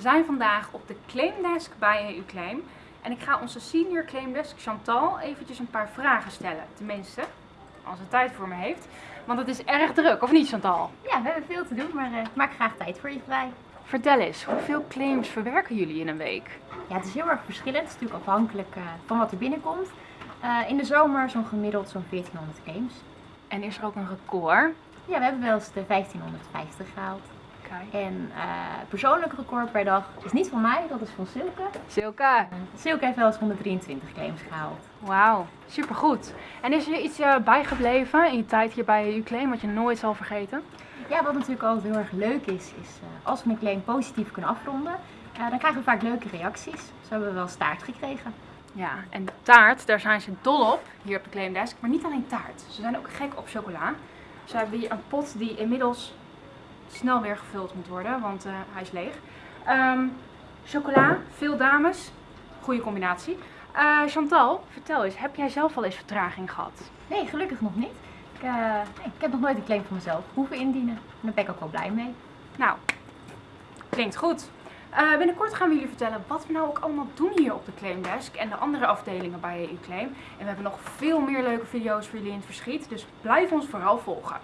We zijn vandaag op de claimdesk bij EU Claim. En ik ga onze senior claimdesk Chantal eventjes een paar vragen stellen. Tenminste, als ze tijd voor me heeft. Want het is erg druk, of niet Chantal? Ja, we hebben veel te doen, maar eh, ik maak graag tijd voor je vrij. Vertel eens, hoeveel claims verwerken jullie in een week? Ja, het is heel erg verschillend. Het is natuurlijk afhankelijk eh, van wat er binnenkomt. Eh, in de zomer zo'n gemiddeld zo'n 1400 claims. En is er ook een record? Ja, we hebben wel eens de 1550 gehaald. En eh persoonlijk record per dag is niet van mij, dat is van Silke. Silke, Silke heeft wel eens 123 claims gehaald. wauw, supergoed. En is er iets eh, bijgebleven in je tijd hier bij EU Claim wat je nooit zal vergeten? Ja, wat natuurlijk altijd heel erg leuk is, is eh, als we een claim positief kunnen afronden, dan krijgen we vaak leuke reacties. Zo hebben we wel staart gekregen. Ja, en taart, daar zijn ze dol op, hier op de claimdesk. Maar niet alleen taart, ze zijn ook gek op chocola. Ze hebben hier een pot die inmiddels snel weer gevuld moet worden, want eh, hij is leeg. Ehm, chocola, veel dames, goede combinatie. Eh, Chantal, vertel eens, heb jij zelf al eens vertraging gehad? Nee, gelukkig nog niet. Ik, eh, nee, ik heb nog nooit een claim van mezelf hoeven indienen. En daar ben ik ook wel blij mee. Nou, klinkt goed. Binnenkort gaan we jullie vertellen wat we nou ook allemaal doen hier op de Claimdesk en de andere afdelingen bij EU Claim. En we hebben nog veel meer leuke video's voor jullie in het verschiet, dus blijf ons vooral volgen.